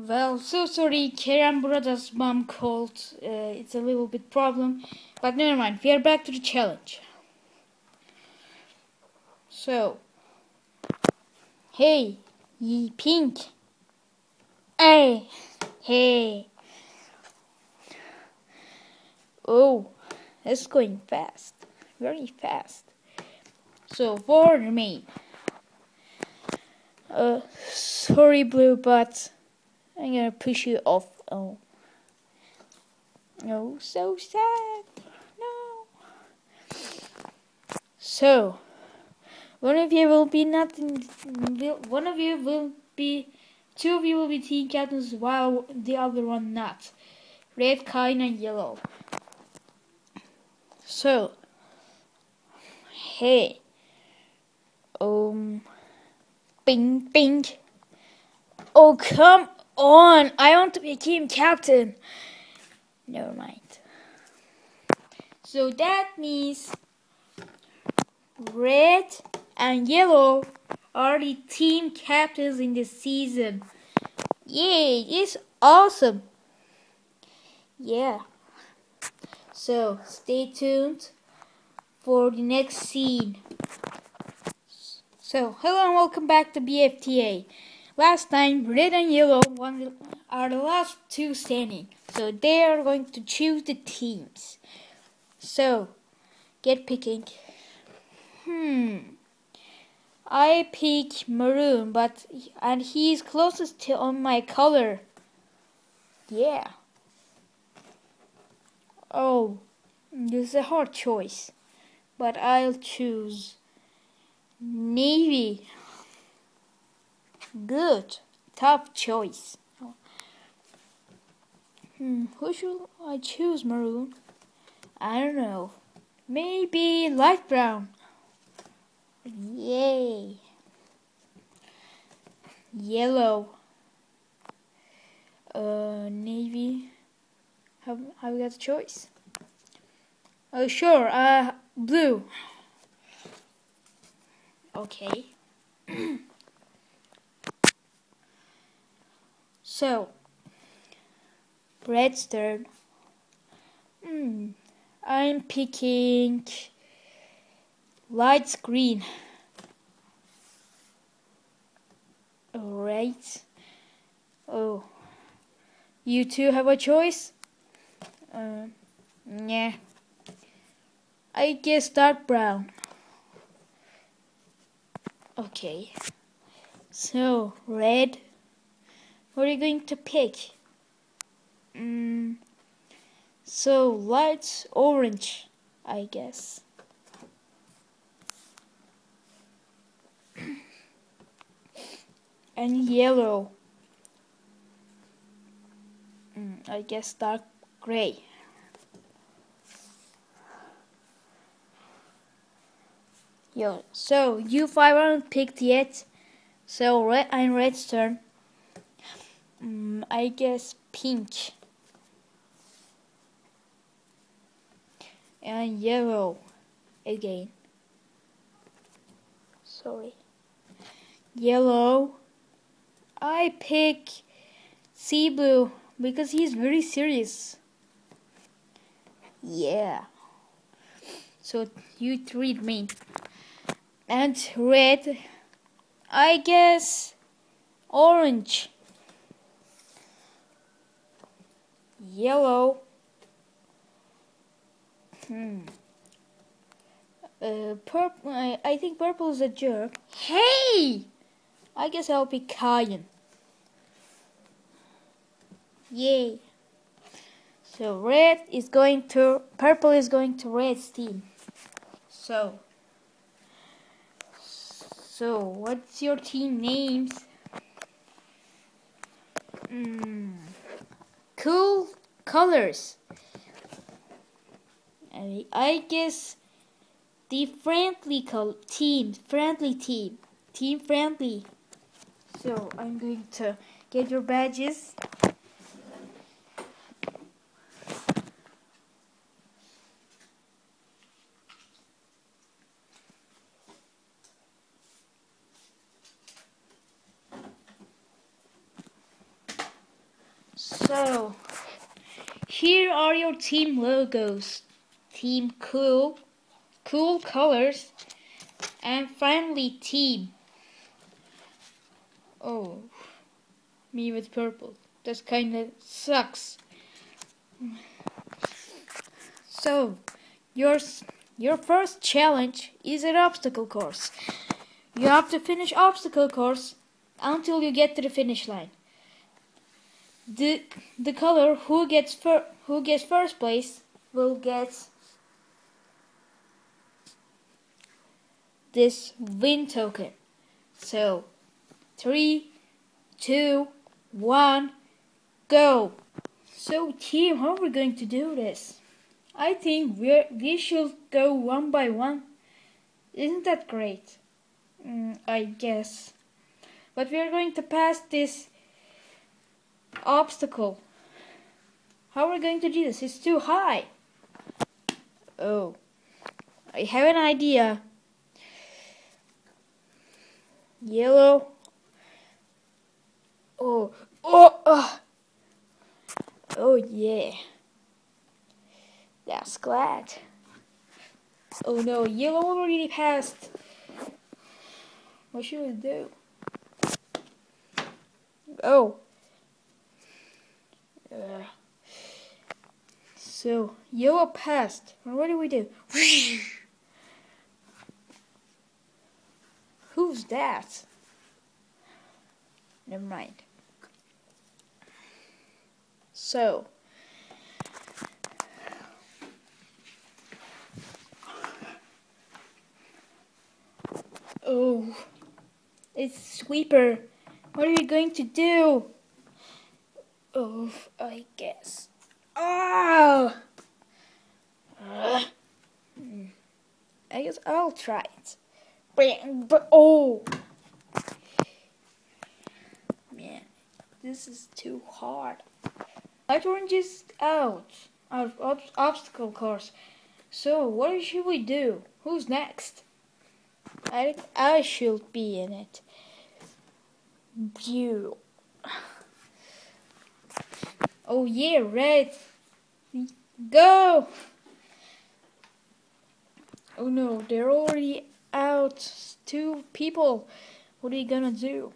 Well, so sorry, Kerem Brothers' mom called. Uh, it's a little bit problem, but never mind. We are back to the challenge. So, hey, ye pink. Hey, hey. Oh, it's going fast, very fast. So for me, uh, sorry, blue, but. I'm gonna push you off. Oh. No, so sad. No. So, one of you will be nothing. One of you will be. Two of you will be team captains while the other one not. Red, kind, and yellow. So, hey. Um. Bing, bing. Oh, come on! I want to be team captain. Never mind. So that means red and yellow are the team captains in this season. Yay, it's awesome. Yeah. So stay tuned for the next scene. So, hello and welcome back to BFTA. Last time, red and yellow the, are the last two standing, so they are going to choose the teams. So, get picking. Hmm. I pick maroon, but and he's closest to on my color. Yeah. Oh, this is a hard choice, but I'll choose navy. Good. Tough choice. Hmm, who should I choose, Maroon? I don't know. Maybe light brown. Yay. Yellow. Uh, navy. Have, have we got a choice? Oh, sure. Uh, blue. Okay. So, Red's turn. Hmm, I'm picking light green. Alright. Oh, you two have a choice? Uh, yeah. I guess dark brown. Okay. So, red what are you going to pick? Mm, so light orange, I guess. and yellow. Mm, I guess dark gray. Yo, so you five aren't picked yet. So red and red's turn. Mm, I guess pink. And yellow again. Sorry. Yellow. I pick sea blue because he's very serious. Yeah. So you treat me. And red. I guess orange. Yellow. Hmm. Uh, purple. I, I think purple is a jerk. Hey! I guess I'll be Cyan. Yay. So red is going to purple is going to red's team. So so what's your team names? Hmm. Cool colors. I, guess the friendly team, friendly team, team friendly. So I'm going to get your badges. So, here are your team logos. Team Cool, Cool Colors, and finally Team. Oh, me with purple. That kinda sucks. So, yours, your first challenge is an obstacle course. You have to finish obstacle course until you get to the finish line the the color who gets fir who gets first place will get this win token. So three, two, one, go. So team, how are we going to do this? I think we we should go one by one. Isn't that great? Mm, I guess. But we are going to pass this obstacle. How are we going to do this? It's too high. Oh, I have an idea. Yellow. Oh, oh, oh, oh yeah. That's glad. Oh no, yellow already passed. What should we do? Oh. So, yellow passed. What do we do? Who's that? Never mind. So, oh, it's Sweeper. What are you going to do? I guess. Oh! Uh, I guess I'll try it. But, oh! Man, this is too hard. Light orange is out of ob obstacle course. So, what should we do? Who's next? I I should be in it. Beautiful. Oh yeah, red. Go! Oh no, they're already out. Two people. What are you gonna do?